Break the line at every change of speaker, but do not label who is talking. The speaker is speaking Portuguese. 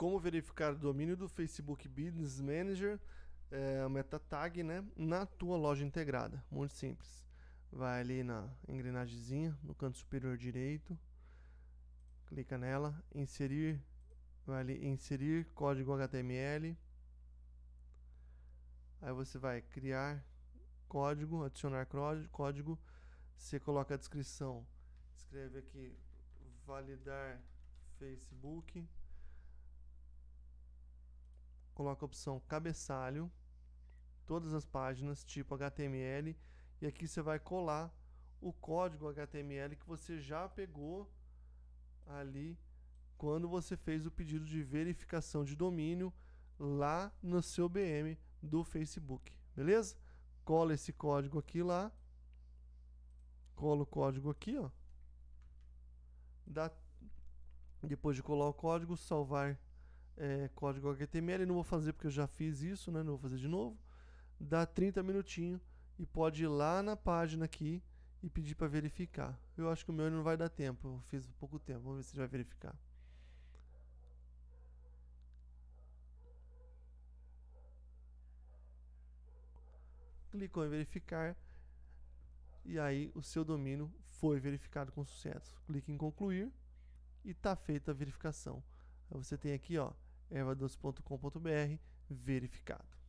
como verificar o domínio do Facebook Business Manager, é, meta tag, né, na tua loja integrada. Muito simples. Vai ali na engrenagemzinha, no canto superior direito, clica nela, inserir, vai ali inserir código HTML. Aí você vai criar código, adicionar código, você coloca a descrição, escreve aqui validar Facebook, coloca a opção cabeçalho, todas as páginas tipo HTML e aqui você vai colar o código HTML que você já pegou ali quando você fez o pedido de verificação de domínio lá no seu BM do Facebook, beleza? Cola esse código aqui lá, cola o código aqui, ó. Dá, depois de colar o código, salvar é, código HTML. Não vou fazer porque eu já fiz isso, né? Não vou fazer de novo. Dá 30 minutinhos e pode ir lá na página aqui e pedir para verificar. Eu acho que o meu não vai dar tempo, eu fiz pouco tempo, vamos ver se vai verificar. Clicou em verificar e aí o seu domínio foi verificado com sucesso. Clique em concluir e está feita a verificação. Você tem aqui, ó, ervadoce.com.br verificado.